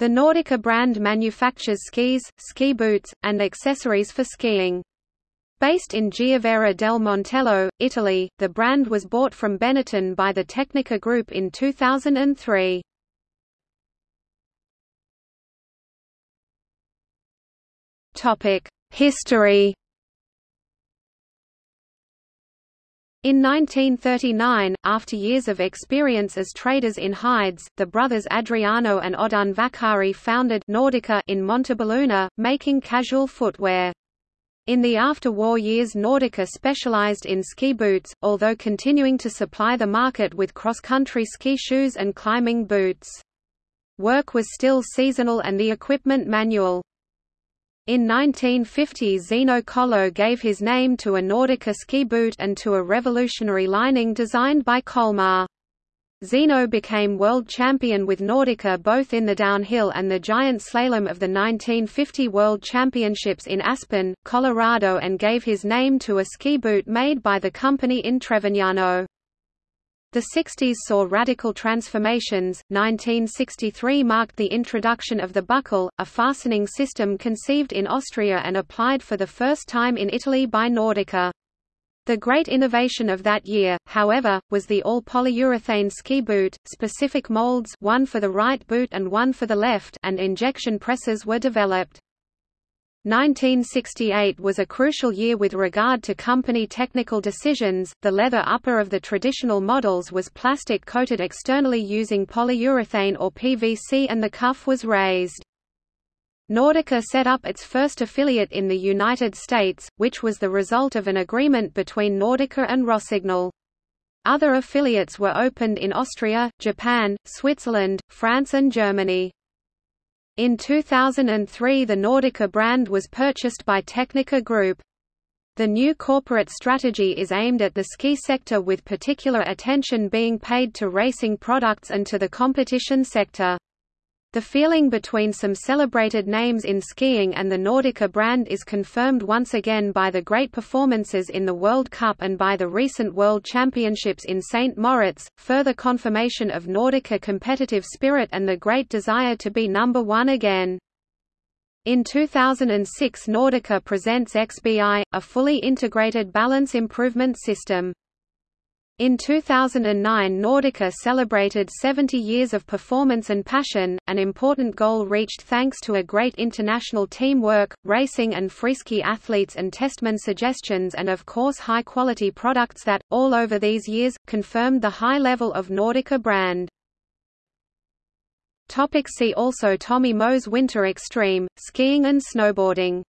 The Nordica brand manufactures skis, ski boots, and accessories for skiing. Based in Giavera del Montello, Italy, the brand was bought from Benetton by the Tecnica Group in 2003. History In 1939, after years of experience as traders in hides, the brothers Adriano and Oddone Vaccari founded Nordica in Montebelluna, making casual footwear. In the after-war years Nordica specialized in ski boots, although continuing to supply the market with cross-country ski shoes and climbing boots. Work was still seasonal and the equipment manual. In 1950 Zeno Colò gave his name to a Nordica ski boot and to a revolutionary lining designed by Colmar. Zeno became world champion with Nordica both in the downhill and the giant slalom of the 1950 World Championships in Aspen, Colorado and gave his name to a ski boot made by the company in Trevignano. The 60s saw radical transformations. 1963 marked the introduction of the buckle, a fastening system conceived in Austria and applied for the first time in Italy by Nordica. The great innovation of that year, however, was the all-polyurethane ski boot, specific molds one for the right boot and one for the left and injection presses were developed. 1968 was a crucial year with regard to company technical decisions. The leather upper of the traditional models was plastic coated externally using polyurethane or PVC and the cuff was raised. Nordica set up its first affiliate in the United States, which was the result of an agreement between Nordica and Rossignol. Other affiliates were opened in Austria, Japan, Switzerland, France and Germany. In 2003 the Nordica brand was purchased by Tecnica Group. The new corporate strategy is aimed at the ski sector with particular attention being paid to racing products and to the competition sector. The feeling between some celebrated names in skiing and the Nordica brand is confirmed once again by the great performances in the World Cup and by the recent World Championships in St. Moritz, further confirmation of Nordica competitive spirit and the great desire to be number one again. In 2006 Nordica presents XBI, a fully integrated balance improvement system. In 2009 Nordica celebrated 70 years of performance and passion, an important goal reached thanks to a great international teamwork, racing and freeski athletes and testman suggestions and of course high-quality products that, all over these years, confirmed the high level of Nordica brand. See also Tommy Moe's Winter Extreme, skiing and snowboarding